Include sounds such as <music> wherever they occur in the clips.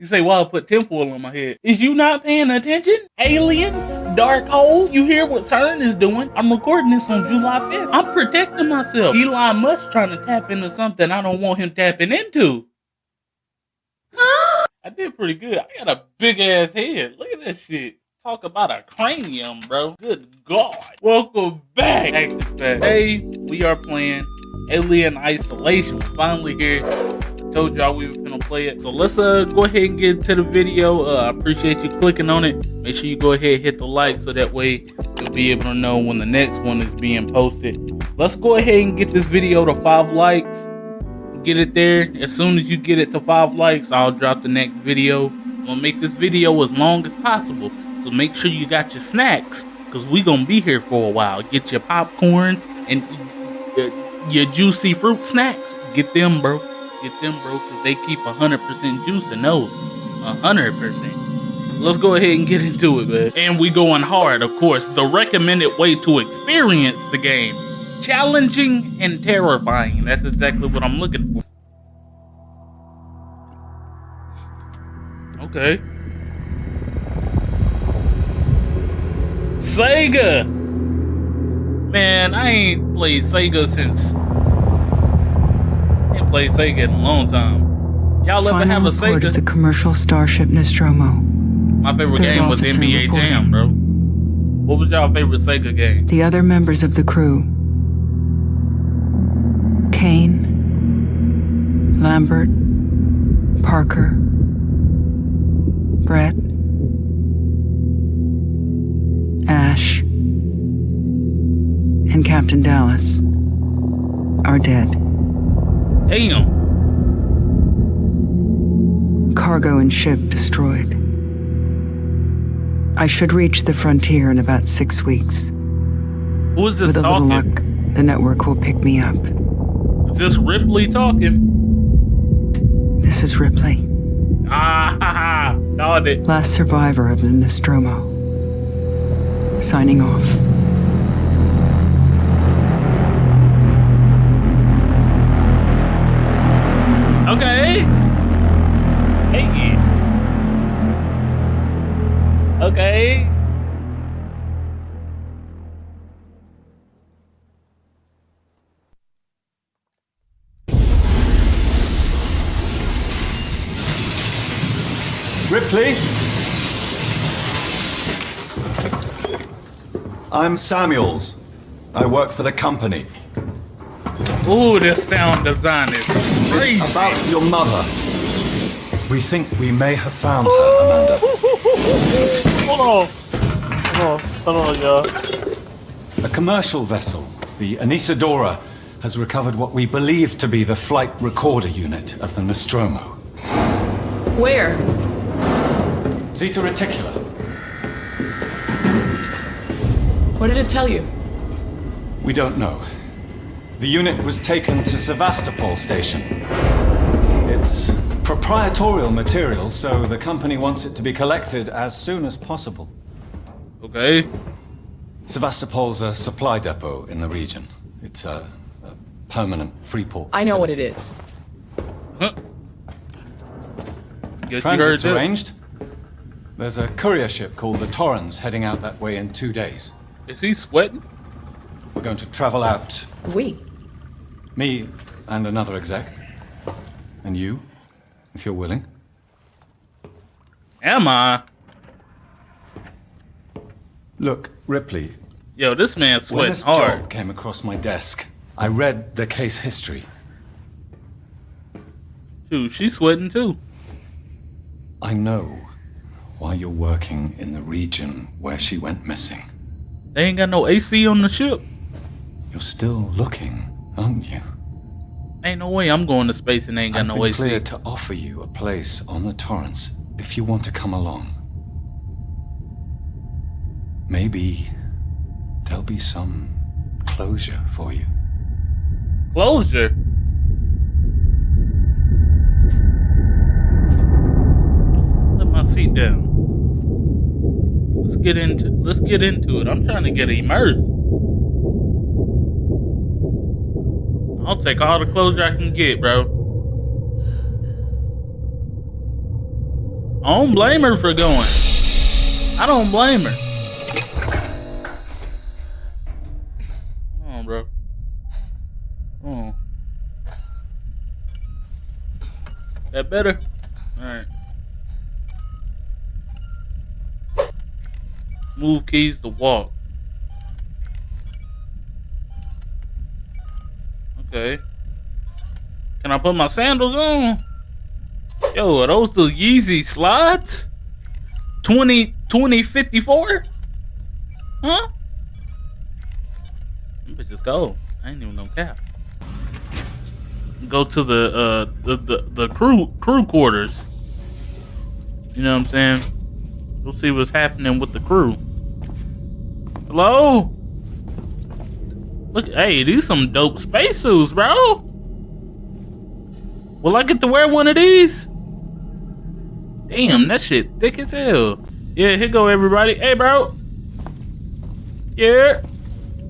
You say, well, I put tinfoil on my head. Is you not paying attention? Aliens? Dark holes? You hear what CERN is doing? I'm recording this on July 5th. I'm protecting myself. Elon Musk trying to tap into something I don't want him tapping into. <gasps> I did pretty good. I got a big ass head. Look at that shit. Talk about a cranium, bro. Good God. Welcome back. Action we are playing Alien Isolation. We're Finally here. Told y'all we were gonna play it. So let's uh go ahead and get to the video. Uh, I appreciate you clicking on it. Make sure you go ahead and hit the like so that way you'll be able to know when the next one is being posted. Let's go ahead and get this video to five likes. Get it there. As soon as you get it to five likes, I'll drop the next video. I'm gonna make this video as long as possible. So make sure you got your snacks because we gonna be here for a while. Get your popcorn and uh, your juicy fruit snacks. Get them, bro. Get them, bro, because they keep 100% juice in those. 100%. Let's go ahead and get <laughs> into it, man. And we going hard, of course. The recommended way to experience the game. Challenging and terrifying. That's exactly what I'm looking for. Okay. Sega! Man, I ain't played Sega since... I ain't played Sega in a long time. Y'all ever have a Sega? of the commercial starship Nostromo. My favorite Third game was NBA reporting. Jam, bro. What was y'all favorite Sega game? The other members of the crew Kane, Lambert, Parker, Brett, Ash, and Captain Dallas are dead. Damn. Cargo and ship destroyed. I should reach the frontier in about six weeks. Who is this With a little luck, the network will pick me up. Is this Ripley talking? This is Ripley, Ah, <laughs> ha, ha. Last survivor of the Nostromo. Signing off. Ripley? I'm Samuels. I work for the company. Ooh, this sound design is crazy. It's about your mother. We think we may have found her, Amanda. Hold on. Hold on. Hold on, y'all. A commercial vessel, the Anesidora, has recovered what we believe to be the flight recorder unit of the Nostromo. Where? Zeta Reticuli. What did it tell you? We don't know. The unit was taken to Sevastopol station. It's proprietorial material, so the company wants it to be collected as soon as possible. Okay. Sevastopol's a supply depot in the region. It's a, a permanent free port. I know what it is. facility. Huh. Guess you heard Transit's that. arranged. There's a courier ship called the Torrens heading out that way in two days. Is he sweating? We're going to travel out, We. me and another exec. And you, if you're willing. Am I? Look, Ripley, Yo, this man when sweating this hard. job came across my desk, I read the case history. Dude, she's sweating too. I know why you're working in the region where she went missing. They ain't got no AC on the ship. You're still looking, aren't you? Ain't no way I'm going to space and ain't got I've no been AC. cleared to offer you a place on the Torrens if you want to come along. Maybe there'll be some closure for you. Closure. Let my seat down. Let's get into let's get into it. I'm trying to get immersed. I'll take all the closure I can get, bro. I don't blame her for going. I don't blame her. Come on, bro. Come on. That better? Alright. Move keys to walk. Okay. Can I put my sandals on? Yo, are those the Yeezy slides? 20, 2054? Huh? Them bitches go. I ain't even no cap. Go to the uh the, the, the crew crew quarters. You know what I'm saying? We'll see what's happening with the crew. Hello? Look, hey, these some dope spacesuits, bro. Will I get to wear one of these? Damn, that shit thick as hell. Yeah, here go everybody. Hey, bro. Yeah.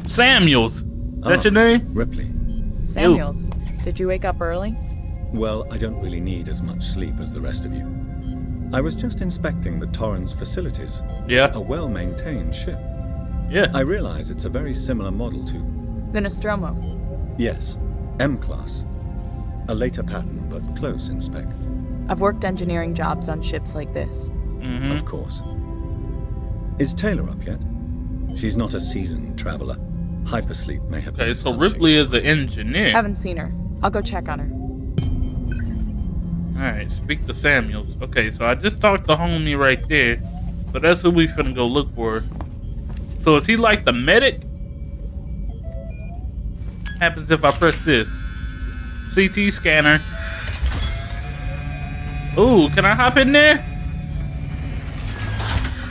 Samuels. That's Oh. Ah, your name? Ripley. Samuels, did you wake up early? Well, I don't really need as much sleep as the rest of you. I was just inspecting the Torrens facilities. Yeah. A well-maintained ship. Yeah. I realize it's a very similar model to, The Nostromo. yes, M-Class. A later pattern, but close in spec, I've worked engineering jobs on ships like this. Mm-hmm. of course. Is Taylor up yet? She's not a seasoned traveler. Hypersleep may have Okay, so. Ripley is the engineer. Haven't seen her. I'll go check on her. Alright, speak to Samuels. Okay, so I just talked to homie right there. So that's who we finna go look for. So is he like the medic? Happens if I press this. CT scanner. Ooh, can I hop in there?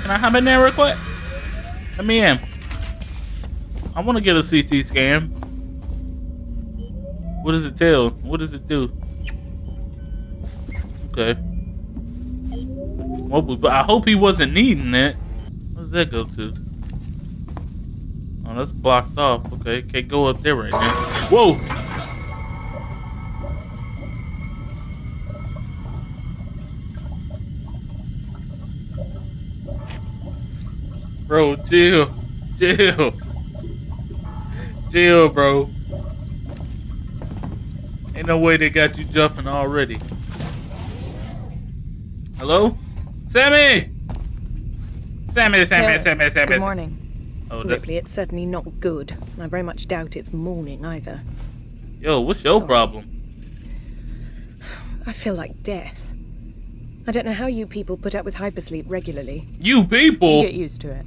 Can I hop in there real quick? Let me in. I wanna get a CT scan. What does it tell? What does it do? Okay. Well, but I hope he wasn't needing it. What does that go to? Oh, that's blocked off. Okay, can't go up there right now. Whoa! Bro, chill. Chill. Chill, bro. Ain't no way they got you jumping already. Hello? Sammy! Sammy, Sammy, Sammy, Sammy. Good morning. Oh, Ripley, it's certainly not good. I very much doubt it's morning either. yo, what's your Sorry. problem? I feel like death. I don't know how you people put up with hypersleep regularly. You You people! get used to it.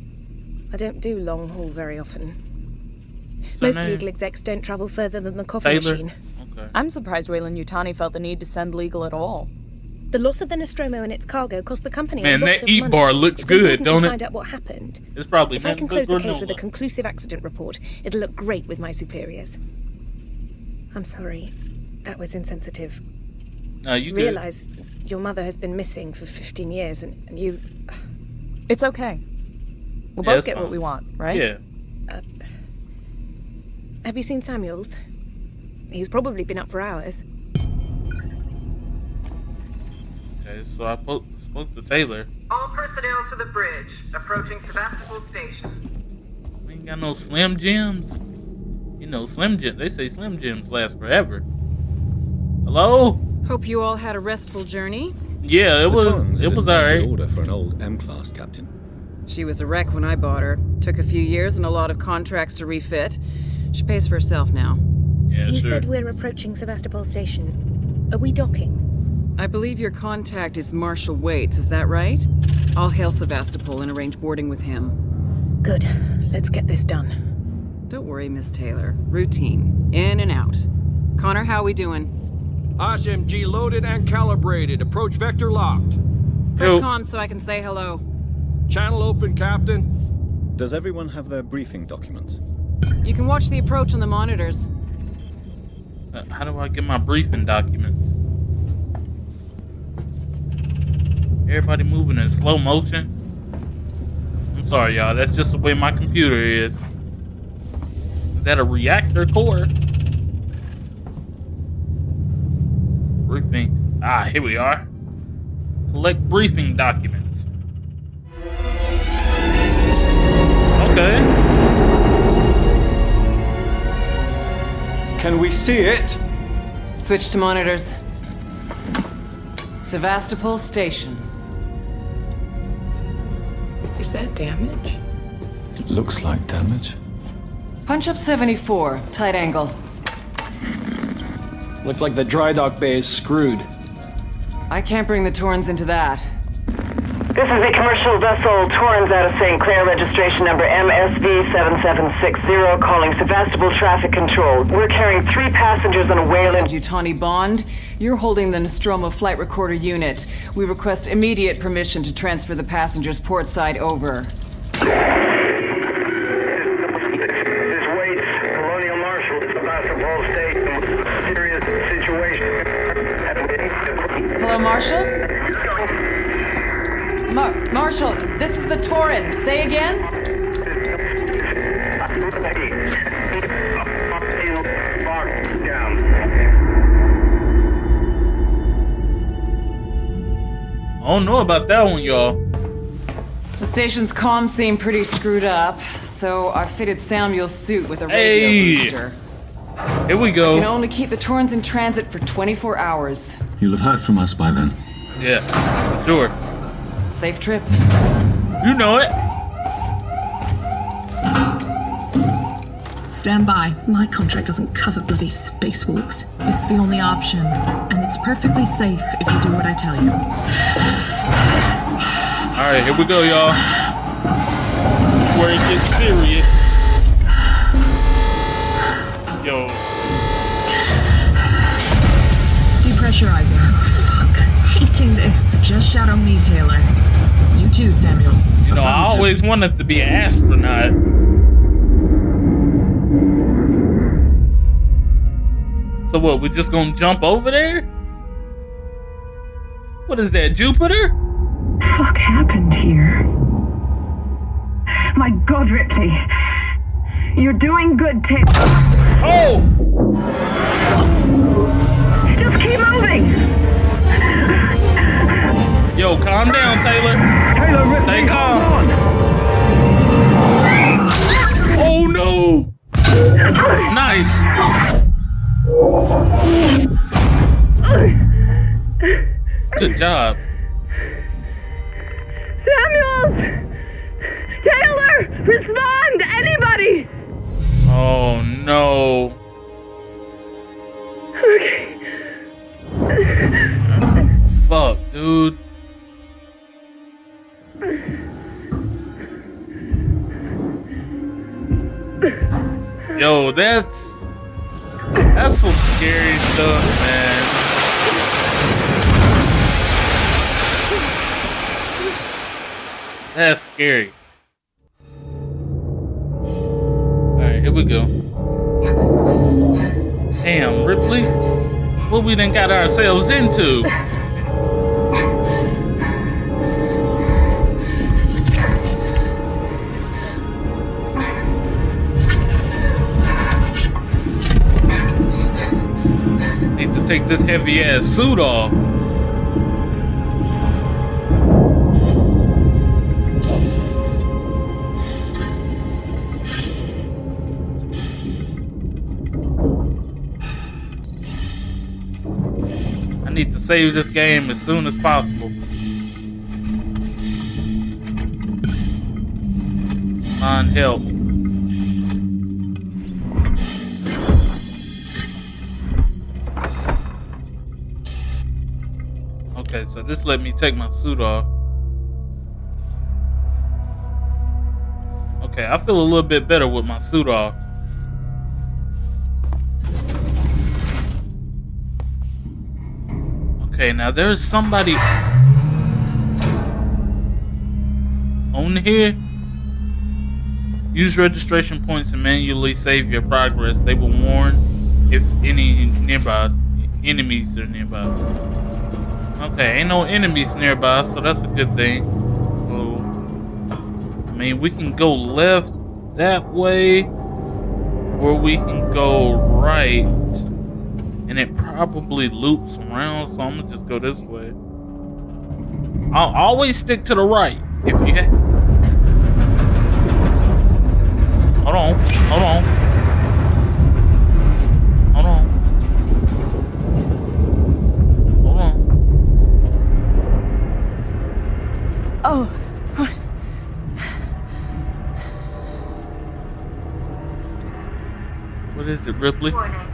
I don't do long haul very often. What's Most her legal execs don't travel further than the coffee Taylor? machine. Okay. I'm surprised Weyland Yutani felt the need to send legal at all. The loss of the Nostromo and its cargo cost the company Man, a lot that of eat money. bar looks It's good, don't to it? find out what happened. It's probably If I can close the case with a conclusive accident report, it'll look great with my superiors. I'm sorry. That was insensitive. No, you good. Realize your mother has been missing for 15 years and, and you. It's okay. We'll Yeah, both it's get what we want, right? Yeah. Uh, have you seen Samuels? He's probably been up for hours. Okay, so I po- spoke to Taylor. All personnel to the bridge, approaching Sevastopol Station. We ain't got no Slim Jims. You know, Slim Jim. They say Slim Jims last forever. Hello? Hope you all had a restful journey. Yeah, it The was. It It is was in very alright. good order for an old M-Class captain. She was a wreck when I bought her. Took a few years and a lot of contracts to refit. She pays for herself now. Yeah, You sure. said we're approaching Sevastopol Station. Are we docking? I believe your contact is Marshal Waits, is that right? I'll hail Sevastopol and arrange boarding with him. Good. Let's get this done. Don't worry, Miss Taylor. Routine. In and out. Connor, how are we doing? SMG loaded and calibrated. Approach vector locked. Yo. Com so I can say hello. Channel open, Captain. Does everyone have their briefing documents? You can watch the approach on the monitors. Uh, How do I get my briefing documents? Everybody moving in slow motion. I'm sorry, y'all. That's just the way my computer is. Is that a reactor core? Briefing. Ah, here we are. Collect briefing documents. Okay. Can we see it? Switch to monitors. Sevastopol Station. Is that damage? It looks like damage. Punch up 74, tight angle. Looks like the dry dock bay is screwed. I can't bring the Torrens into that. This is the commercial vessel, Torrens out of St. Clair, registration number MSV7760, calling Sevastopol Traffic Control. We're carrying three passengers on a Weyland. Yutani Bond, you're holding the Nostromo flight recorder unit. We request immediate permission to transfer the passengers port side over. Hello, Marshal? Mar Marshal, this is the Torrens. Say again? Oh, don't know about that one, y'all. The station's comms seem pretty screwed up, so I fitted Samuel's suit with a radio Hey. booster. Here we go. You can only keep the Torrens in transit for 24 hours. You'll have heard from us by then. Yeah, sure. Safe trip. You know it. Stand by. My contract doesn't cover bloody spacewalks. It's the only option, and it's perfectly safe if you do what I tell you. All right, here we go, y'all. Where it gets serious. Yo, Depressurizing. Oh, fuck. Hating this. Just shadow me, Taylor. You too, Samuels. you know, I always wanted to be an astronaut. So what? We just gonna jump over there? What is that, Jupiter? fuck happened here? My god, Ripley. You're doing good, Taylor. Oh! Just keep moving! Yo, calm down, Taylor. Taylor, Ripley, Stay calm. Oh no! Nice. Good job. Samuels! Taylor! Respond! Anybody! Oh no. Okay. Fuck, dude. Yo, that's that's scary. Alright, here we go. Damn, Ripley. What we done got ourselves into? Need to take this heavy ass suit off. Save this game as soon as possible. On help. Okay, so this let me take my suit off. Okay, I feel a little bit better with my suit off. Now there's somebody on here. Use registration points and manually save your progress. They will warn if any nearby enemies are nearby. Okay, ain't no enemies nearby, so that's a good thing. So, I mean, we can go left that way, or we can go right, and it probably loops around. So I'm gonna just go this way. I'll always stick to the right. If you ha- Hold on. Hold on. Hold on. Hold on. Oh. What is it, Ripley? Warning.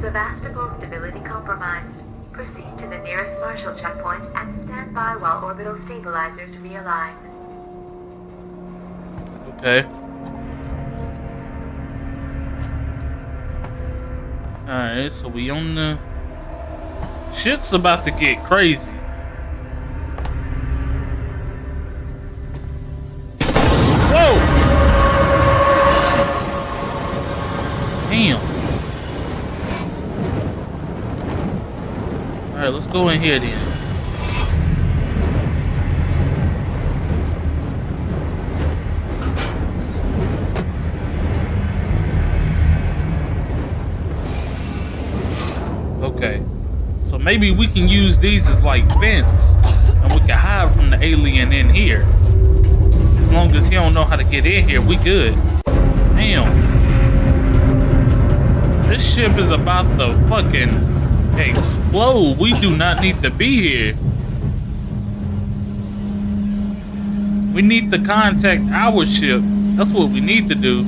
Sevastopol stability compromised. Proceed to the nearest Marshal checkpoint and stand by while orbital stabilizers realign. Okay. Alright, so we on the... Shit's about to get crazy. Let's go in here then. Okay. So maybe we can use these as like vents and we can hide from the alien in here. As long as he don't know how to get in here, we good. Damn. This ship is about to fucking explode. We do not need to be here. We need to contact our ship. That's what we need to do.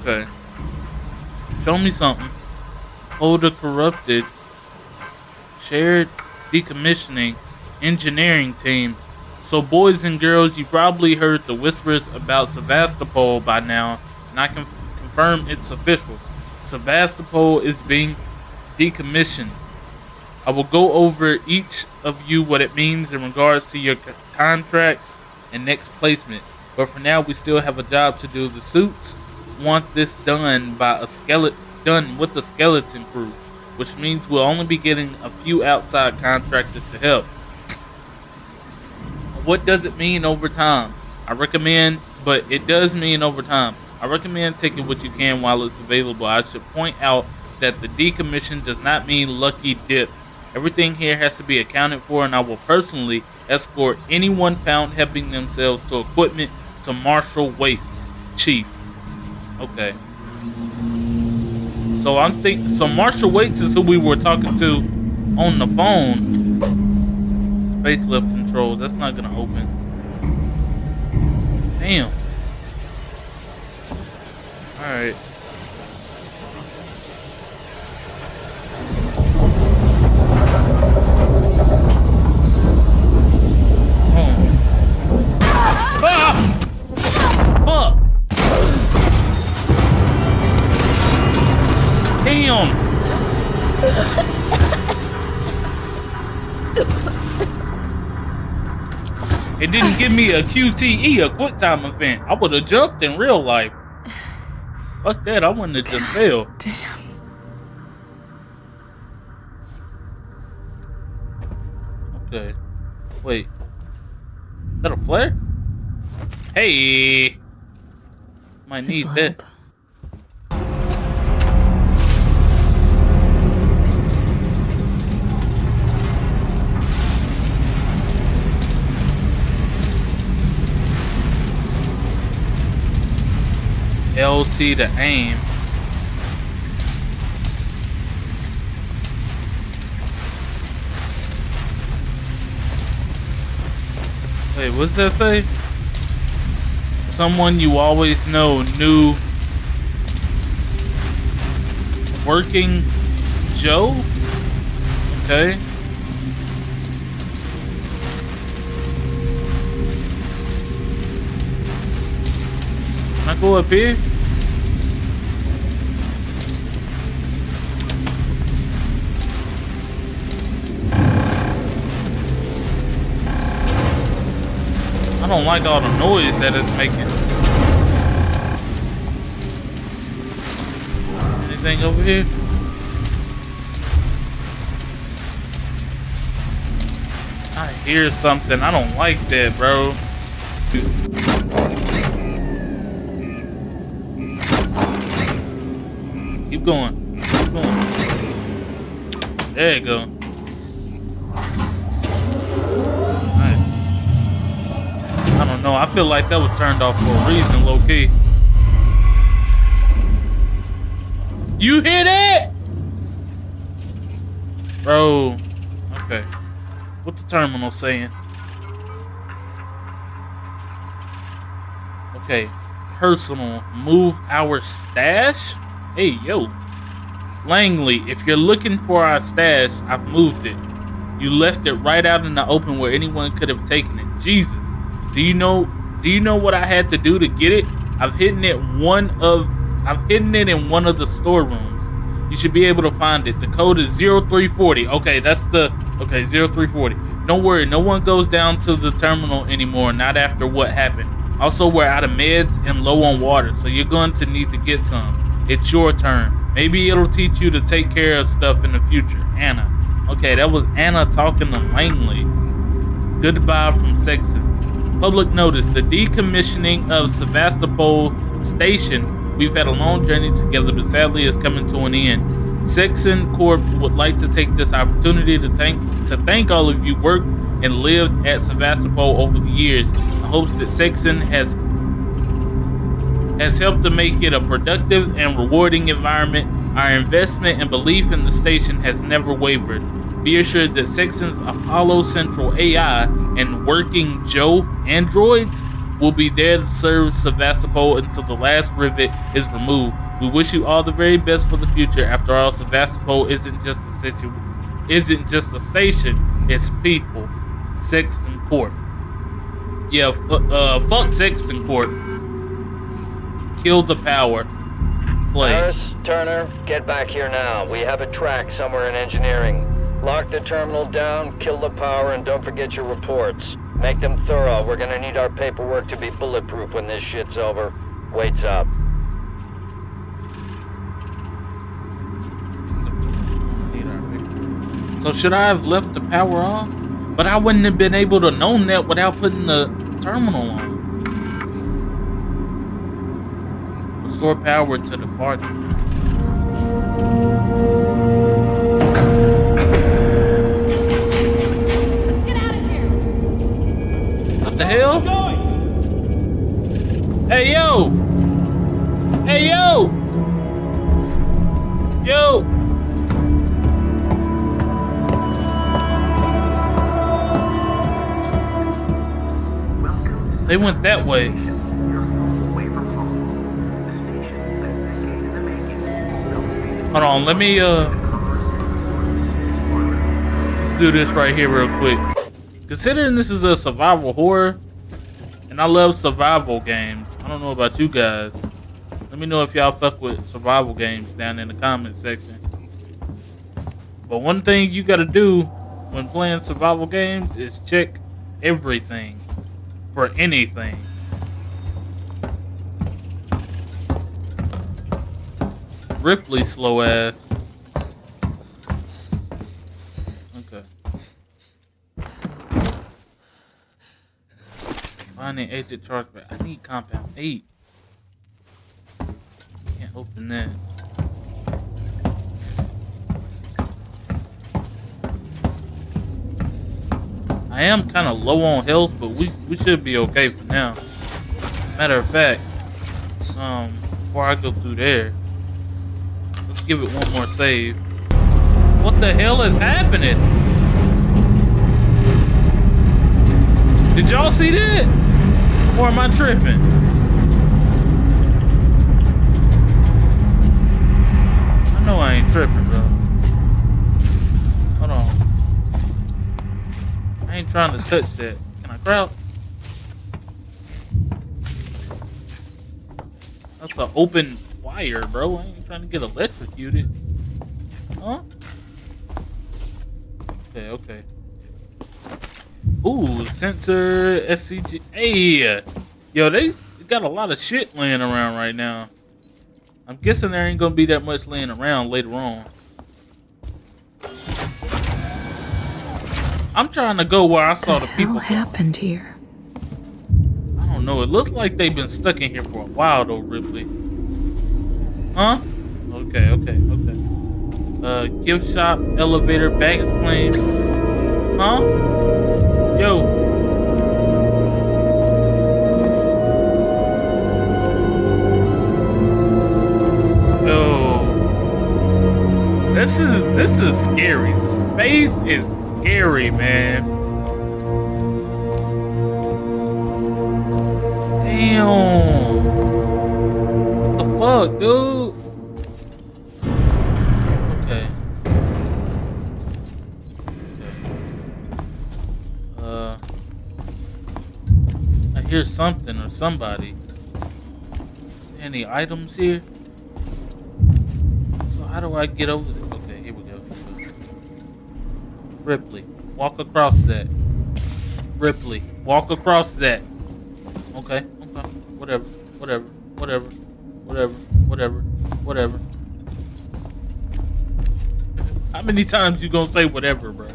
Okay. Show me something. Folder corrupted. Shared decommissioning. Engineering team. So boys and girls, you probably heard the whispers about Sevastopol by now, and I can confirm it's official. Sevastopol is being decommissioned. I will go over each of you what it means in regards to your contracts and next placement. But for now, we still have a job to do. The suits want this done by a skeleton, done with the skeleton crew, which means we'll only be getting a few outside contractors to help. What does it mean over time? I recommend, but it does mean over time. I recommend taking what you can while it's available. I should point out that the decommission does not mean lucky dip. Everything here has to be accounted for, and I will personally escort anyone found helping themselves to equipment to Marshal Waits, Chief. Okay. So I'm think so Marshal Waits is who we were talking to on the phone. Space lift control. That's not gonna open. Damn. Alright. It didn't give me a QTE, a quick time event. I would have jumped in real life. Fuck that, I wouldn't have just failed. <laughs> Damn. Okay. Wait. Is that a flare? Hey! Might This need that. LT to aim. Wait, what's that say? Someone you always know knew working Joe? Okay. Up here? I don't like all the noise that it's making. Anything over here? I hear something. I don't like that, bro. Keep going. Keep going. There you go. Nice. I don't know. I feel like that was turned off for a reason, low key. You hit it, Bro. Okay. What the terminal saying? Okay. Personal. Move our stash? Hey, yo. Langley, if you're looking for our stash, I've moved it. You left it right out in the open where anyone could have taken it. Jesus. Do you know do you know what I had to do to get it? I've hidden it one of I've hidden it in one of the storerooms. You should be able to find it. The code is 0340. Okay, that's the okay, 0340. Don't worry, no one goes down to the terminal anymore, not after what happened. Also, we're out of meds and low on water, so you're going to need to get some. It's your turn. Maybe it'll teach you to take care of stuff in the future. Anna. Okay, that was Anna talking to Langley. Goodbye from Seegson. Public notice, the decommissioning of Sevastopol Station. We've had a long journey together, but sadly it's coming to an end. Seegson Corp would like to take this opportunity to thank to thank all of you worked and lived at Sevastopol over the years in hopes that Seegson has has helped to make it a productive and rewarding environment. Our investment and belief in the station has never wavered. Be assured that Seegson's Apollo Central AI and working Joe androids will be there to serve Sevastopol until the last rivet is removed. We wish you all the very best for the future. After all, Sevastopol isn't just a situ isn't just a station, it's people. Seegson Court. Yeah, uh, fuck Sexton Court. Kill the power. Play. Harris, Turner, get back here now. We have a track somewhere in engineering. Lock the terminal down, kill the power, and don't forget your reports. Make them thorough. We're gonna need our paperwork to be bulletproof when this shit's over. Waits up. So should I have left the power on? But I wouldn't have been able to know that without putting the terminal on. Restore power to the party. Let's get out of here. What the hell? Hey yo! Hey yo! Yo! They went that way. Hold on, let me uh let's do this right here real quick. Considering this is a survival horror, and I love survival games. I don't know about you guys. Let me know if y'all fuck with survival games down in the comment section. But one thing you gotta do when playing survival games is check everything for anything. Ripley slow ass. Okay. Finding agent chargeback. I need compound eight. Can't open that. I am kind of low on health, but we, we should be okay for now. Matter of fact, um, before I go through there, give it one more save. What the hell is happening? Did y'all see that? Or am I tripping? I know I ain't tripping, bro. Hold on. I ain't trying to touch that. Can I crouch? That's an open wire, bro. Trying to get electrocuted. Huh? Okay, okay. Ooh, sensor SCG. Hey, yo, they got a lot of shit laying around right now. I'm guessing there ain't gonna be that much laying around later on. I'm trying to go where I saw the, people. What happened here? I don't know. It looks like they've been stuck in here for a while, though, Ripley. Huh? Okay, okay, okay. Uh, gift shop, elevator, baggage claim. Huh? Yo. Yo. This is this is scary. Space is scary, man. Damn. What the fuck, dude? Hear something or somebody. Any items here? So how do I get over there? Okay, here we go. Ripley, walk across that. Ripley, walk across that. Okay, okay, whatever, whatever, whatever, whatever, whatever, whatever. <laughs> How many times you gonna say whatever, bro?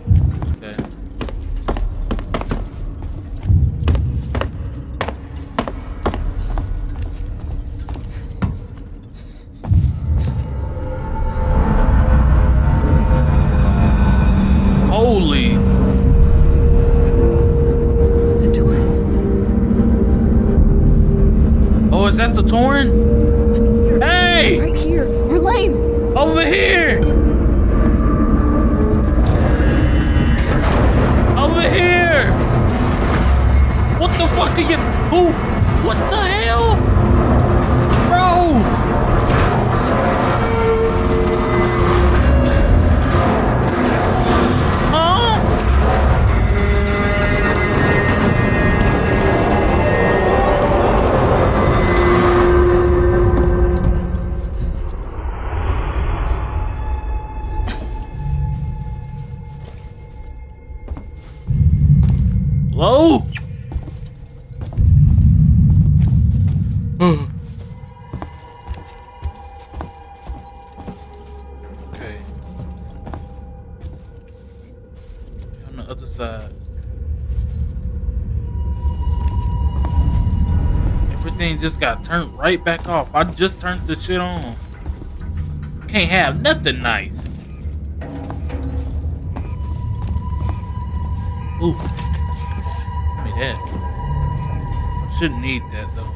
Oh, is Just got turned right back off. I just turned the shit on. Can't have nothing nice. Ooh. Give me that. I shouldn't need that though.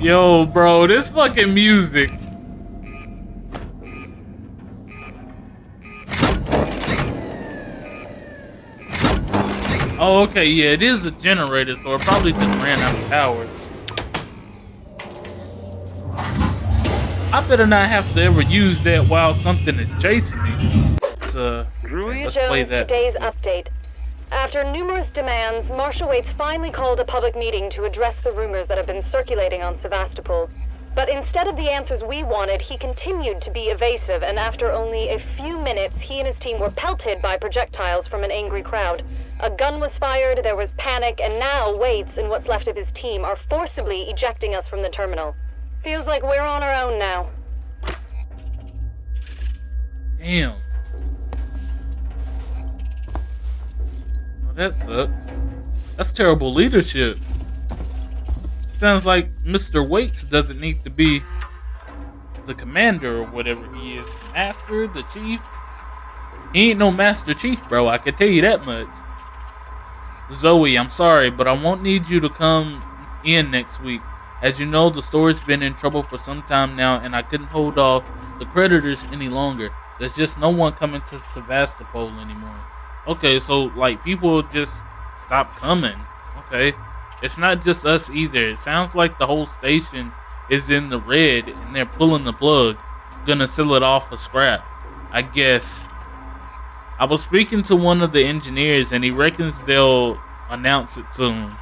Yo, bro, this fucking music. Oh, okay, yeah, it is a generator, so it probably just ran out of power. I better not have to ever use that while something is chasing me. So, uh, Julia let's play that. today's update. After numerous demands, Marshal Waits finally called a public meeting to address the rumors that have been circulating on Sevastopol. But instead of the answers we wanted, he continued to be evasive, and after only a few minutes, he and his team were pelted by projectiles from an angry crowd. A gun was fired, there was panic, and now Waits and what's left of his team are forcibly ejecting us from the terminal. Feels like we're on our own now. Damn. Well, that sucks. That's terrible leadership. Sounds like Mr. Waits doesn't need to be the commander or whatever he is. Master, the chief. He ain't no Master Chief, bro. I can tell you that much. Zoe, I'm sorry, but I won't need you to come in next week. As you know, the store's been in trouble for some time now, and I couldn't hold off the creditors any longer. There's just no one coming to Sevastopol anymore. Okay, so like people just stop coming. Okay. It's not just us either. It sounds like the whole station is in the red and they're pulling the plug. Gonna sell it off for scrap. I guess. I was speaking to one of the engineers and he reckons they'll announce it soon.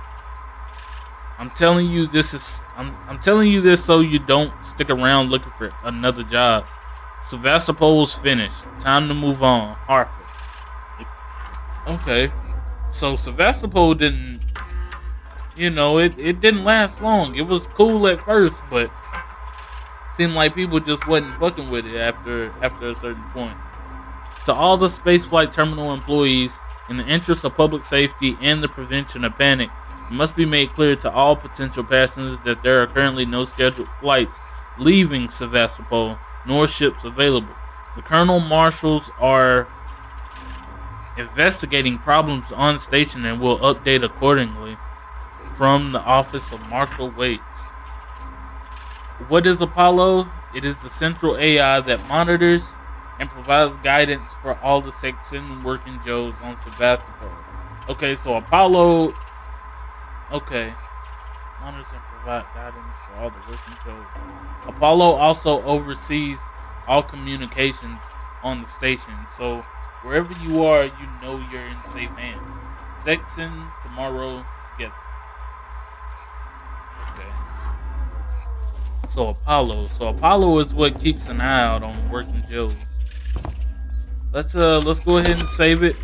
I'm telling you this is I'm I'm telling you this so you don't stick around looking for another job. Sevastopol's finished. Time to move on. Harper. Okay. So Sevastopol didn't you know, it, it didn't last long. It was cool at first, but seemed like people just wasn't fucking with it after after a certain point. To all the spaceflight terminal employees, in the interest of public safety and the prevention of panic, it must be made clear to all potential passengers that there are currently no scheduled flights leaving Sevastopol, nor ships available. The colonel marshals are investigating problems on station and will update accordingly. from the office of Marshal Waits. What is Apollo? It is the central AI that monitors and provides guidance for all the Seegson working Joes on Sevastopol. Okay, so Apollo. Okay. Monitors and provide guidance for all the working Joes. Apollo also oversees all communications on the station. So wherever you are, you know you're in safe hands. Section tomorrow together. Okay. So Apollo. So Apollo is what keeps an eye out on working Joes. Let's uh let's go ahead and save it.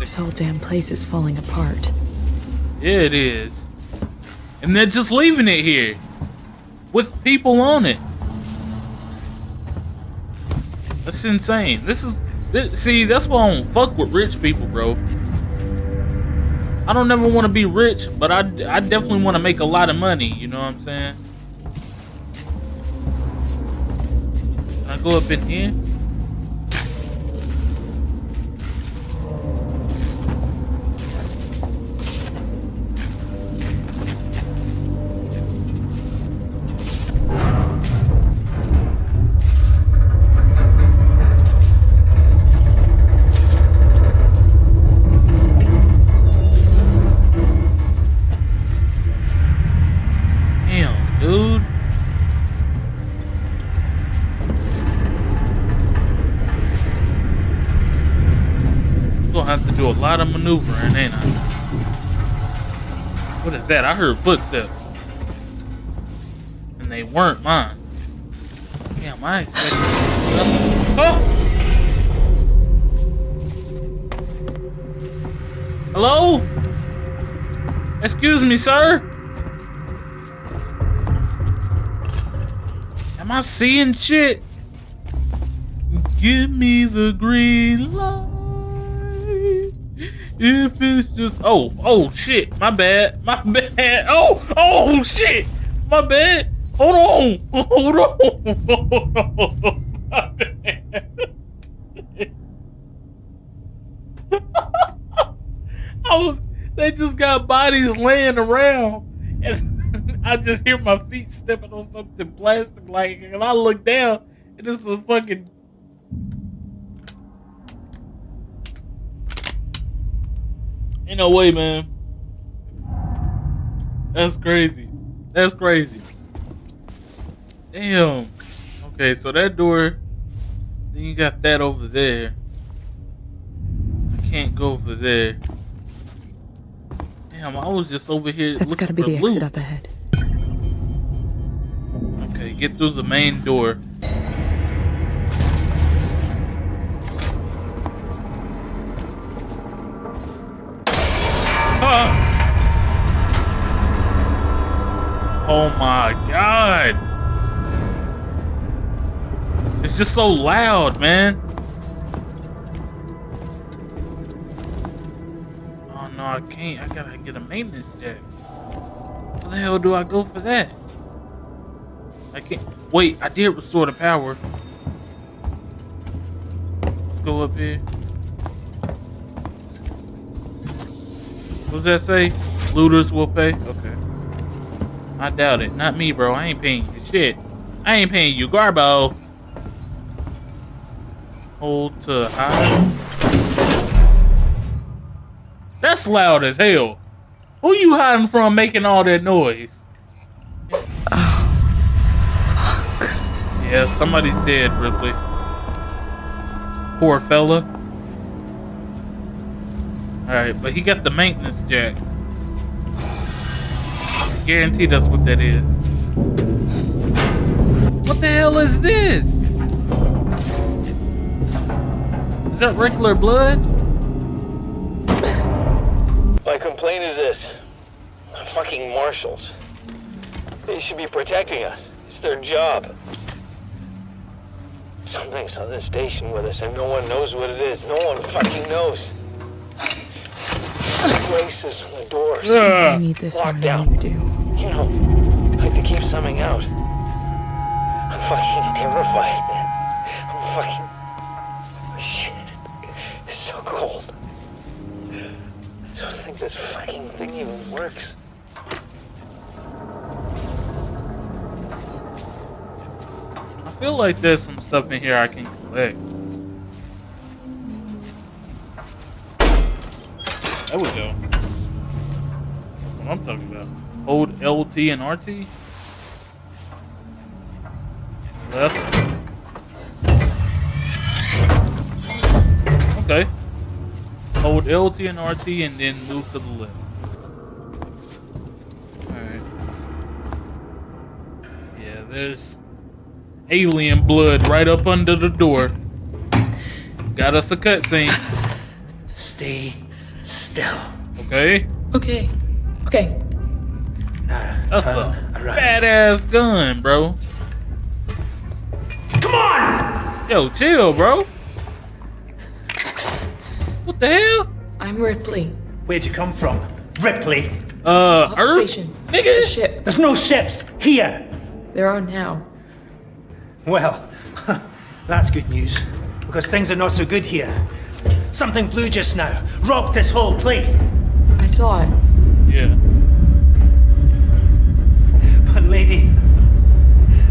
This whole damn place is falling apart. Yeah, it is. And they're just leaving it here with people on it. That's insane. This is this, see. That's why I don't fuck with rich people, bro. I don't never want to be rich, but I I definitely want to make a lot of money. You know what I'm saying? Can I go up in here? Lot of maneuvering, ain't I? What is that? I heard footsteps. And they weren't mine. Damn, I expected. Oh! Hello? Excuse me, sir? Am I seeing shit? Give me the green light. If it's just oh oh shit, my bad, my <laughs> bad. Oh oh shit, my bad. Hold on, <laughs> hold on. <laughs> My bad. I was. They just got bodies laying around, and I just hear my feet stepping on something plastic like, and I look down, and this is a fucking. Ain't no way, man. That's crazy. That's crazy. Damn. Okay, so that door. Then you got that over there. I can't go over there. Damn, I was just over here. That's gotta be the for exit up ahead. Okay, get through the main door. Oh my god! It's just so loud, man. Oh no, I can't. I gotta get a maintenance check. Where the hell do I go for that? I can't. Wait, I did restore the power. Let's go up here. What does that say? Looters will pay? Okay. I doubt it. Not me, bro. I ain't paying you shit. I ain't paying you, Garbo. Hold to hide. That's loud as hell. Who you hiding from making all that noise? Oh. Yeah, somebody's dead, Ripley. Poor fella. Alright, but he got the maintenance jack. Guaranteed that's what that is. What the hell is this? Is that regular blood? My complaint is this. Fucking marshals. They should be protecting us. It's their job. Something's on this station with us and no one knows what it is. No one fucking knows faces on the doors. I, I need this Locked more you do. You know, like keep something out. I'm fucking terrified, man. I'm fucking... Oh, shit. It's so cold. I don't think this fucking thing even works. I feel like there's some stuff in here I can collect. There we go. I'm talking about. Hold LT and RT. Left. Okay. Hold LT and RT and then move to the left. Alright. Yeah, there's alien blood right up under the door. Got us a cutscene. Stay still. Okay. Okay. Okay. That's turn a around. fat ass gun, bro. Come on! Yo, chill, bro. What the hell? I'm Ripley. Where'd you come from? Ripley. Uh, Off Earth? station. Nigga? The ship. There's no ships here. There are now. Well, <laughs> that's good news. Because things are not so good here. Something blue just now. Rocked this whole place. I saw it. Yeah. But lady,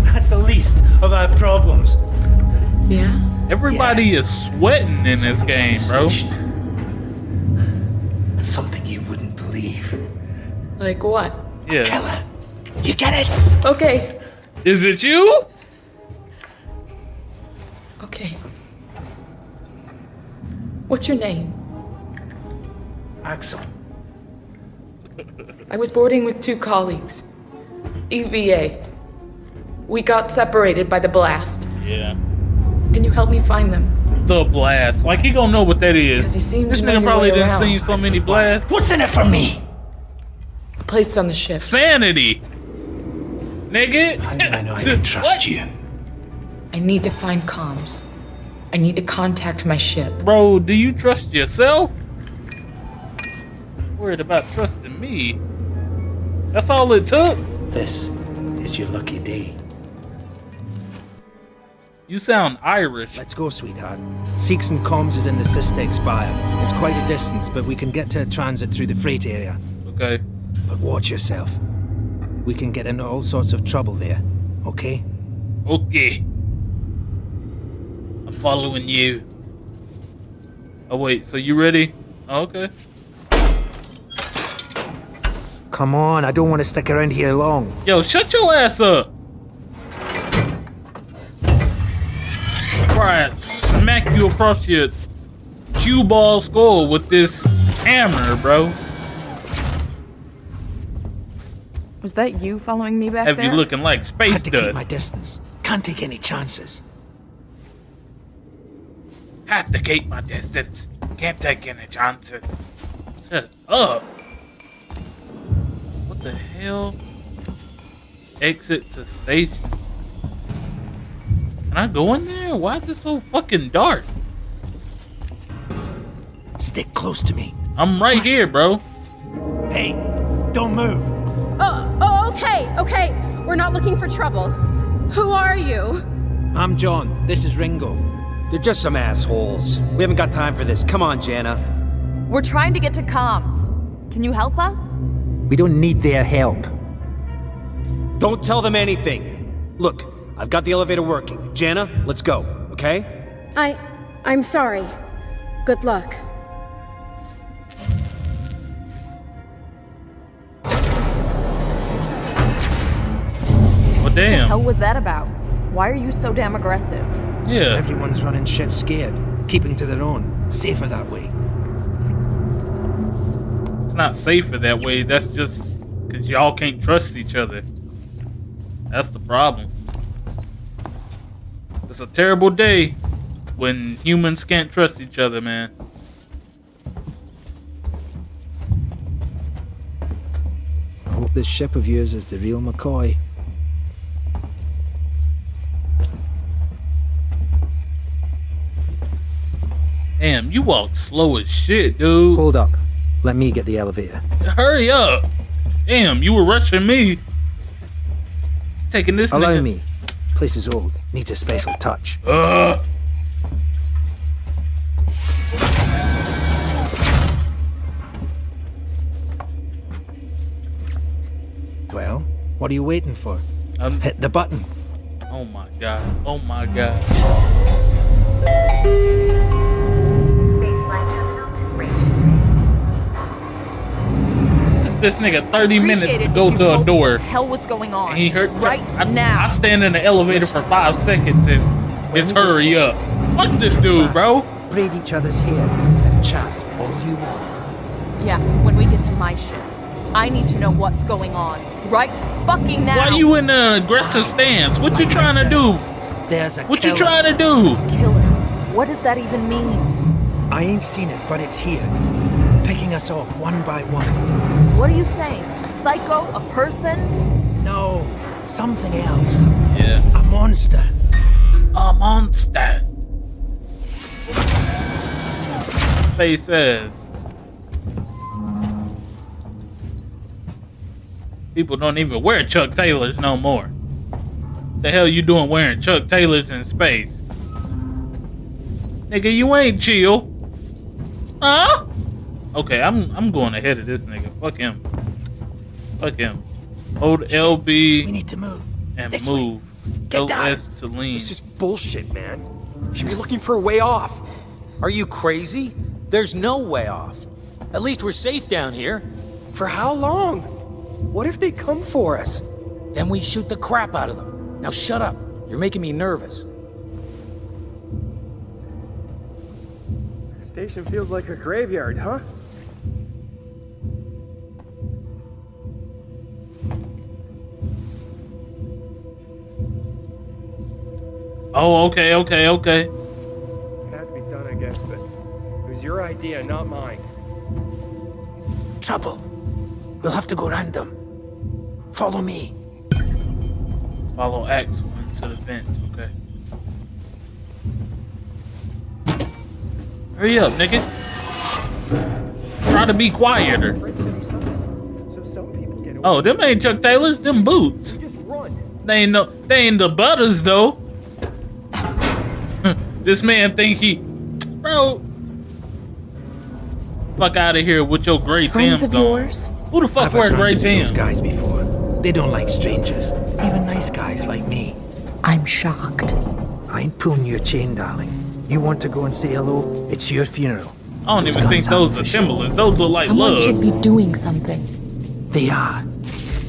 that's the least of our problems. Yeah? Everybody is sweating in this Someone's on game, bro. station. Something you wouldn't believe. Like what? Yeah. Killer. You get it? Okay. Is it you? Okay. What's your name? Axel. I was boarding with two colleagues. EVA. We got separated by the blast. Yeah. Can you help me find them? The blast. Like he gonna know what that is. 'Cause you seem this to know nigga probably didn't around. seen so many blasts. What's in it for me? A place on the ship. Sanity. Nigga. How I know I can trust you? I need to find comms. I need to contact my ship. Bro, do you trust yourself? Worried about trusting me. That's all it took. This is your lucky day. You sound Irish. Let's go, sweetheart. Seegson Comms is in the SysTech Spire. It's quite a distance, but we can get to a transit through the freight area. Okay. But watch yourself. We can get into all sorts of trouble there, okay? Okay. I'm following you. Oh wait, so you ready? Oh, okay. Come on, I don't want to stick around here long. Yo, shut your ass up. Try to smack you across your cue ball skull with this hammer, bro. Was that you following me back Have there? you looking like space Had to keep my distance. Can't take any chances. Have to keep my distance. Can't take any chances. Shut up. What the hell? Exit to station. Can I go in there? Why is it so fucking dark? Stick close to me. I'm right here, bro. Hey, don't move. Oh, oh, okay, okay. We're not looking for trouble. Who are you? I'm John. This is Ringo. They're just some assholes. We haven't got time for this. Come on, Jana. We're trying to get to comms. Can you help us? We don't need their help. Don't tell them anything. Look, I've got the elevator working. Jana, let's go, okay? I. I'm sorry. Good luck. Well, What the hell was that about? Why are you so damn aggressive? Yeah. Everyone's running shit scared, keeping to their own. Safer that way. It's not safer that way. That's just because y'all can't trust each other. That's the problem. It's a terrible day when humans can't trust each other, man. I hope this ship of yours is the real McCoy. Damn, you walk slow as shit, dude. Hold up. Let me get the elevator. Hurry up. Damn, you were rushing me. Taking this Allow nigga- me. Place is old. Needs a special touch. Ugh. Well, what are you waiting for? Um, Hit the button. Oh my god. Oh my god. Took this nigga 30 minutes to go to a door. what the hell was going on? And he hurt right I, now. I stand in the elevator for five seconds and it's hurry up. Fuck this dude, bro. Braid each other's hair and chat all you want. Yeah, when we get to my ship, I need to know what's going on. Right fucking now. Why you in an aggressive stance? What you Like I trying to do? There's a What you trying to do? Killer. What does that even mean? I ain't seen it, but it's here. Picking us off one by one. What are you saying? A psycho? A person? No, something else. Yeah. A monster. A monster. Face says. People don't even wear Chuck Taylors no more. The hell you doing wearing Chuck Taylors in space? Nigga, you ain't chill. Huh? Okay, I'm I'm going ahead of this nigga. Fuck him. Fuck him. Hold LB We need to move. and This way. move. Get down. To lean. It's just bullshit, man. You should be looking for a way off. Are you crazy? There's no way off. At least we're safe down here. For how long? What if they come for us? Then we shoot the crap out of them. Now shut up. You're making me nervous. Station feels like a graveyard, huh? Oh, okay, okay, okay. It Had to be done, I guess, but it was your idea, not mine. Trouble. We'll have to go random. Follow me. Follow X into the vent. Okay. Hurry up, nigga. Try to be quieter. So some people get away. Oh, them ain't Chuck Taylors. Them boots. They ain't no. They ain't the butters though. This man think he, bro. Fuck out of here with your gray Friends Tim's of on. yours? Who the fuck I've wear had gray run-ins those guys before. They don't like strangers. Even nice guys like me. I'm shocked. I ain't pulling your chain, darling. You want to go and say hello? It's your funeral. I don't Those even think those aren't are for show. Timberlands. Those look like Someone lugs. should be doing something. They are.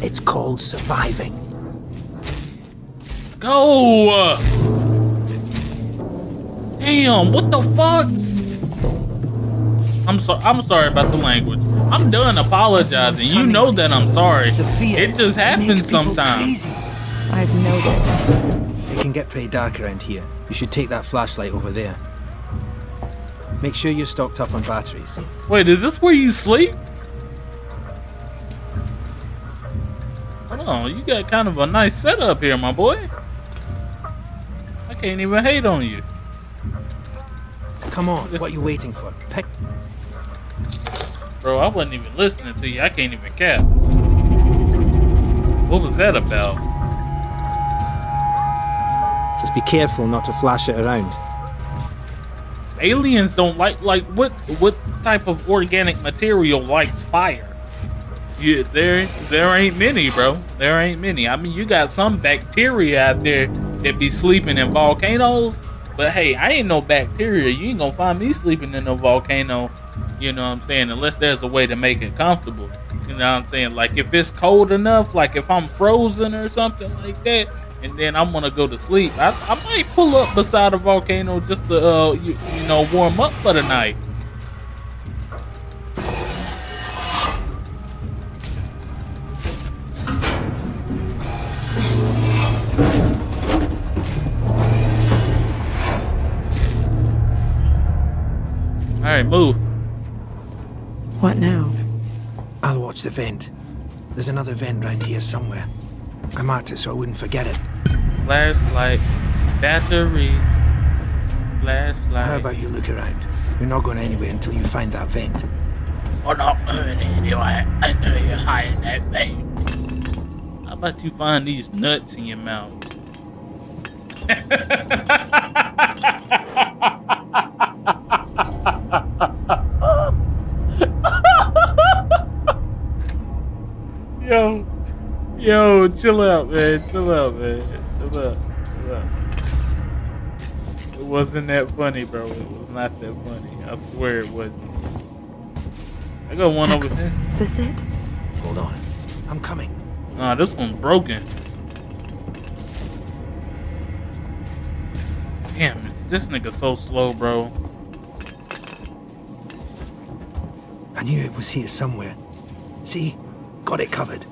It's called surviving. Go! Damn, what the fuck? I'm so I'm sorry about the language. I'm done apologizing. You know that I'm sorry. It just happens sometimes. I've noticed. It can get pretty dark around here. You should take that flashlight over there. Make sure you're stocked up on batteries. Wait, is this where you sleep? Hold on, you got kind of a nice setup here, my boy. I can't even hate on you. Come on, what you waiting for? Pick. Bro, I wasn't even listening to you. I can't even cap. What was that about? Just be careful not to flash it around. aliens don't like like what what type of organic material likes fire yeah there there ain't many bro there ain't many i mean you got some bacteria out there that be sleeping in volcanoes but hey i ain't no bacteria. You ain't gonna find me sleeping in a volcano you know what i'm saying unless there's a way to make it comfortable. You know what i'm saying? Like if it's cold enough like if i'm frozen or something like that and then i'm gonna go to sleep i, I might pull up beside a volcano just to uh you, you know warm up for the night right move What now? I'll watch the vent. There's another vent round here somewhere. I marked it so I wouldn't forget it. flashlight batteries flashlight How about you look around? You're not going anywhere until you find that vent. We're not <laughs> moving anywhere until you hide that thing. How about you find these nuts in your mouth? <laughs> yo, yo, chill out, man. Chill out, man. Chill out. Chill out. It wasn't that funny, bro. It was not that funny. I swear it wasn't. I got one Axel, over there. Is this it? Hold on. I'm coming. Nah, this one's broken. Damn, this nigga so slow, bro. I knew it was here somewhere. See? Got it covered.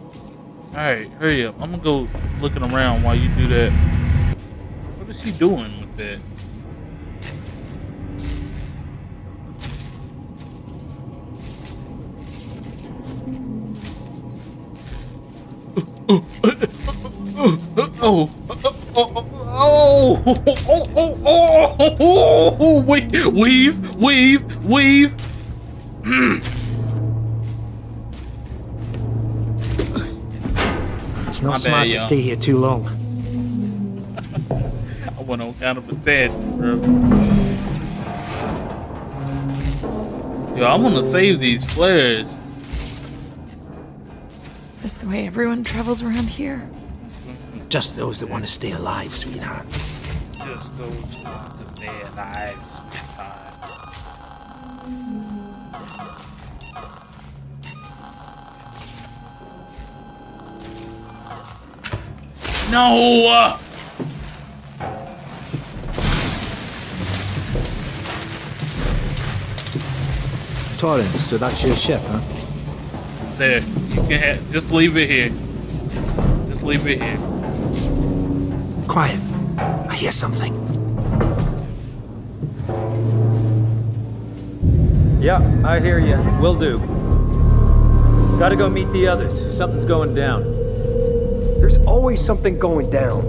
Alright, hurry up. I'm gonna go looking around while you do that. What is she doing with that? Oh, oh, oh, oh, oh, oh, oh, weave, weave, weave, weave. It's not My bad, smart to stay here too long. <laughs> I went on kind of a tangent, bro. Yo, I want to save these flares. That's the way everyone travels around here. Just those that want to stay alive, sweetheart. Just those who want to stay alive, No! uh, Torrens, so that's your ship, huh? There, you can have, just leave it here. Just leave it here. Quiet. I hear something. Yeah, I hear you. Will do. Gotta go meet the others. Something's going down. There's always something going down.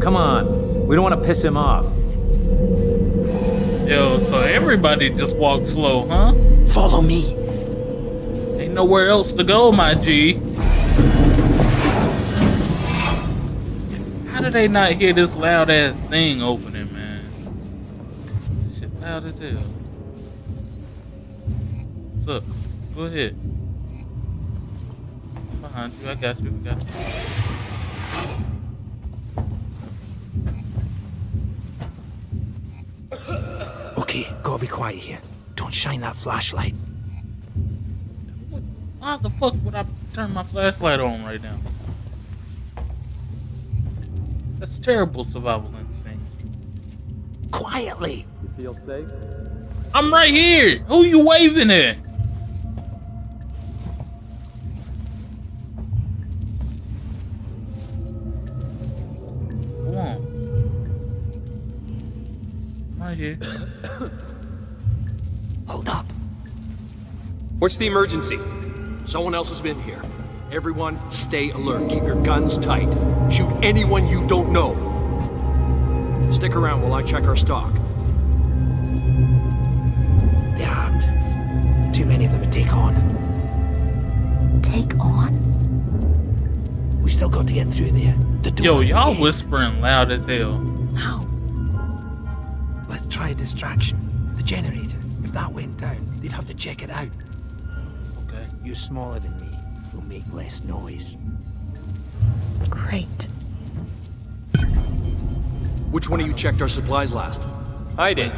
Come on. We don't want to piss him off. Yo, so everybody just walk slow, huh? Follow me. Ain't nowhere else to go, my G. How did they not hear this loud ass thing opening, man? This shit loud as hell. What's up? Go ahead. Behind you, I got you, I got you. Okay, gotta be quiet here. Don't shine that flashlight. Why the fuck would I turn my flashlight on right now? That's terrible survival instinct. Quietly. You feel safe? I'm right here. Who you waving at? Here. <coughs> Hold up. What's the emergency? Someone else has been here. Everyone, stay alert. Keep your guns tight. Shoot anyone you don't know. Stick around while I check our stock. They're armed. Too many of them to take on. Take on? We still got to get through there. The door. Yo, y'all end. whispering loud as hell. How? Try a distraction. The generator. If that went down, they'd have to check it out. Okay. You're smaller than me. You'll make less noise. Great. Which one of you checked our supplies last? I did.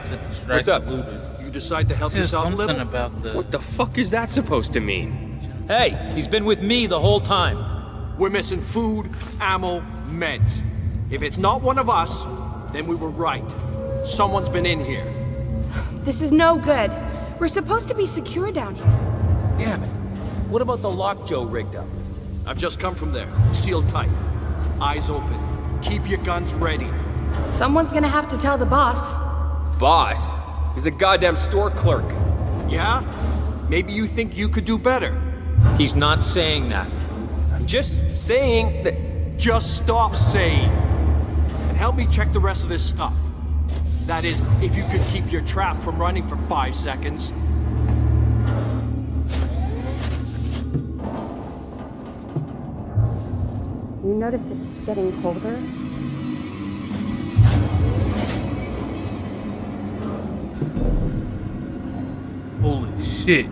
What's up? You decide to help yourself a something little? about the. What the fuck is that supposed to mean? Hey, he's been with me the whole time. We're missing food, ammo, meds. If it's not one of us, then we were right. Someone's been in here. This is no good. We're supposed to be secure down here. Damn it. What about the lock Joe rigged up? I've just come from there. Sealed tight. Eyes open. Keep your guns ready. Someone's gonna have to tell the boss. Boss. He's a goddamn store clerk. Yeah? Maybe you think you could do better. He's not saying that. I'm just saying that. Just stop saying. And help me check the rest of this stuff. That is, if you could keep your trap from running for five seconds. You noticed it's getting colder? Holy shit.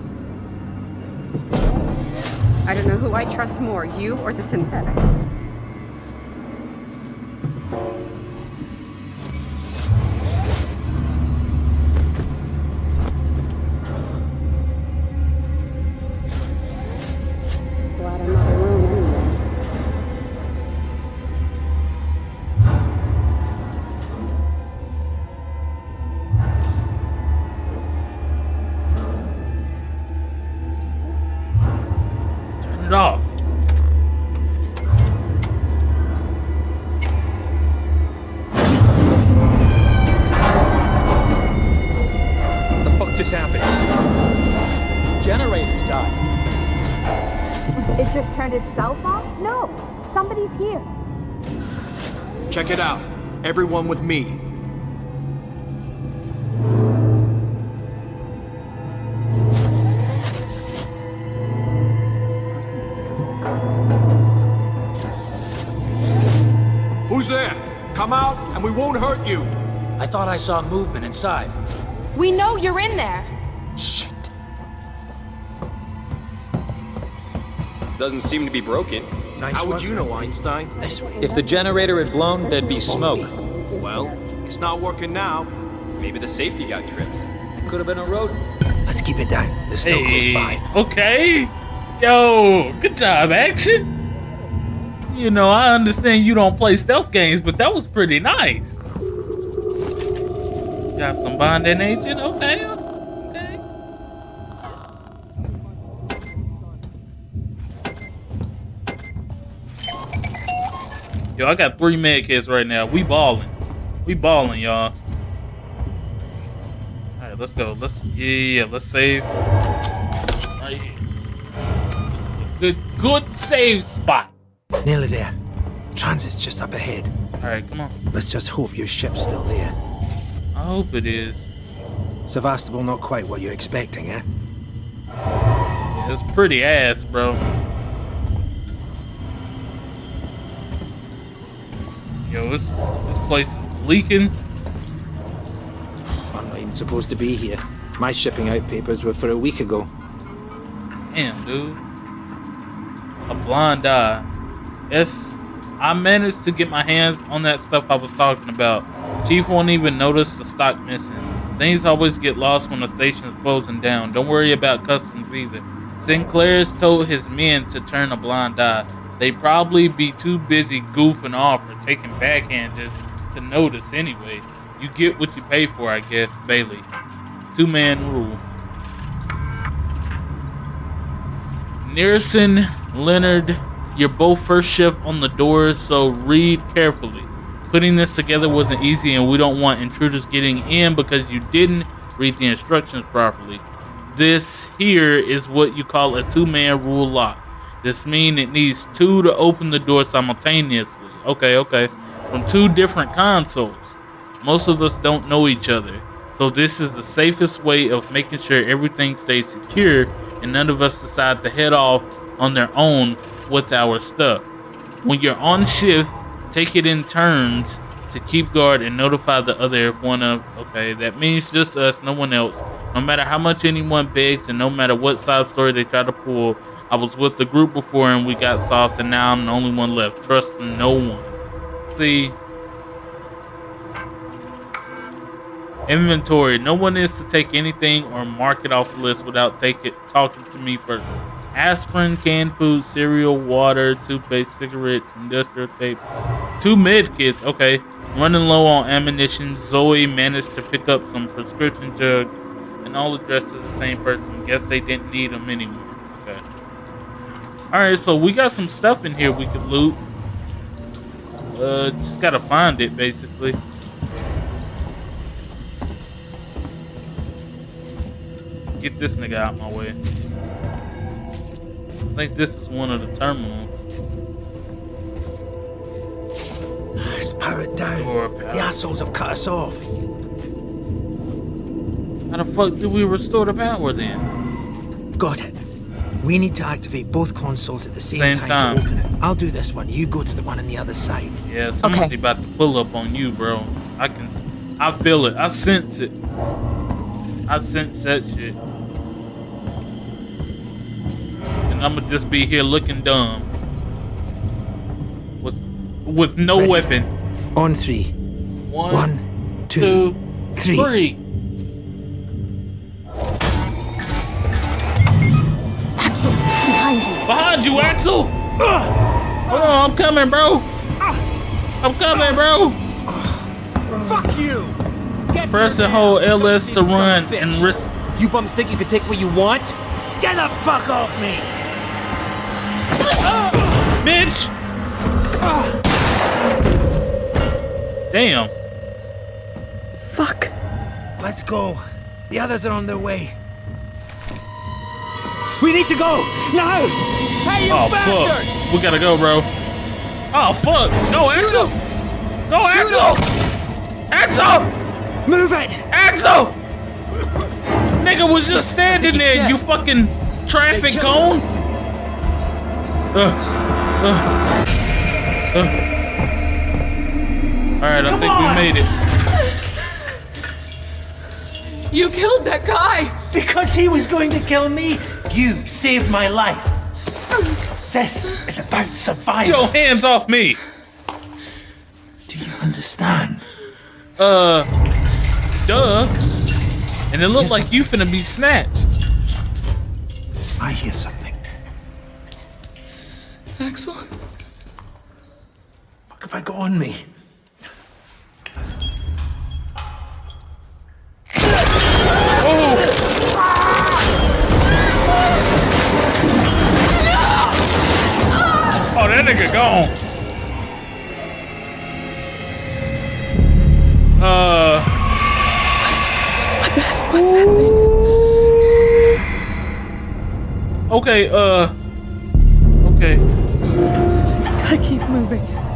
I don't know who I trust more, you or the synthetic. Everyone with me. Who's there? Come out and we won't hurt you. I thought I saw movement inside. We know you're in there. Shit. Doesn't seem to be broken. Nice How would you know, Einstein? This way. If the generator had blown, there'd be smoke. Well, it's not working now. Maybe the safety got tripped. Could have been a rodent. Let's keep it down. They're still close by. okay. Yo, good job, action. You know, I understand you don't play stealth games, but that was pretty nice. Got some bonding agent, okay. okay. Yo, I got three med kits right now. We balling. We balling, y'all. All right, let's go. Let's yeah, yeah, yeah, let's save. Right here. This is a good, good save spot. Nearly there. Transit's just up ahead. All right, come on. Let's just hope your ship's still there. I hope it is. Sevastopol not quite what you're expecting, eh? Yeah, it's pretty ass, bro. Yo, this this place is leaking. I'm not even supposed to be here. My shipping out papers were for a week ago. Damn, dude. A blind eye. Yes, I managed to get my hands on that stuff I was talking about. Chief won't even notice the stock missing. Things always get lost when the station's closing down. Don't worry about customs either. Sinclair's told his men to turn a blind eye. They'd probably be too busy goofing off or taking backhanders to notice anyway. You get what you pay for, I guess, Bailey. Two man rule. Nearson, Leonard, you're both first shift on the doors, so read carefully. Putting this together wasn't easy, and we don't want intruders getting in because you didn't read the instructions properly. This here is what you call a two-man rule lock. This means it needs two to open the door simultaneously. Okay, okay. From two different consoles. Most of us don't know each other. So this is the safest way of making sure everything stays secure and none of us decide to head off on their own with our stuff. When you're on shift, take it in turns to keep guard and notify the other if one of okay, that means just us, no one else. No matter how much anyone begs and no matter what side story they try to pull, I was with the group before and we got soft and now I'm the only one left. Trust no one. See, Inventory. No one is to take anything or mark it off the list without take it, talking to me first. Aspirin, canned food, cereal, water, toothpaste, cigarettes, industrial tape. Two med kits. Okay. Running low on ammunition. Zoe managed to pick up some prescription drugs and all addressed to the same person. Guess they didn't need them anymore. Okay. Alright, so we got some stuff in here we could loot. Uh, just gotta find it, basically. Get this nigga out my way. I think this is one of the terminals. <sighs> It's powered down. The assholes have cut us off. How the fuck did we restore the power then? Got it. We need to activate both consoles at the same, Same time, time. to open it. I'll do this one. You go to the one on the other side. Yeah, somebody about to pull up on you, bro. I can, I feel it. I sense it. I sense that shit. And I'ma just be here looking dumb. With, with no Ready. weapon. On three. One, One, two, two, three. three. You. Behind you, Axel! Hold on, I'm coming, bro. I'm coming, bro. Fuck you! Get Press and hold LS to run and risk. You bums think you can take what you want? Get the fuck off me! bitch! Damn. Fuck. Let's go. The others are on their way. We need to go! Now! Hey, you Oh bastard! fuck. We gotta go, bro. Oh fuck. Go, Shoot Axel! him! Go, Shoot Axel! Axel! Move it! Axel! Nigga was just standing there, dead. you fucking traffic They cone. Uh, uh, uh. Alright, I think on. we made it. You killed that guy! Because he was going to kill me, you saved my life. This is about Get survival. your hands off me! Do you understand? Uh, duh. And it looked like you finna be snatched. I hear something. Axel? Fuck have I got on me? Oh, that nigga gone. Uh, What's that thing? okay, uh, okay. Gotta keep moving.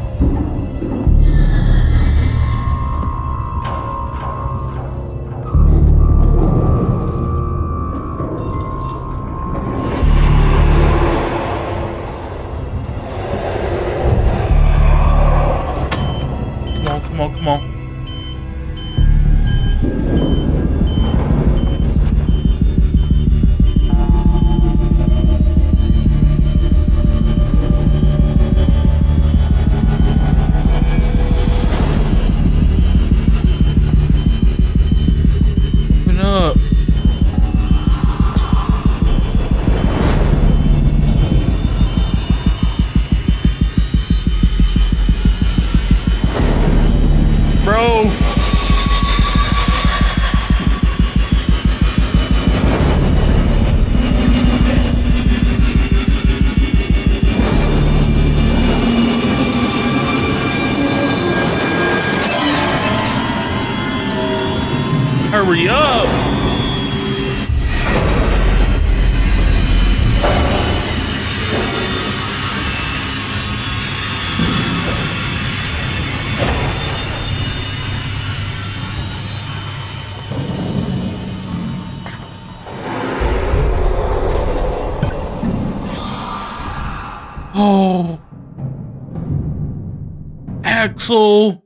So,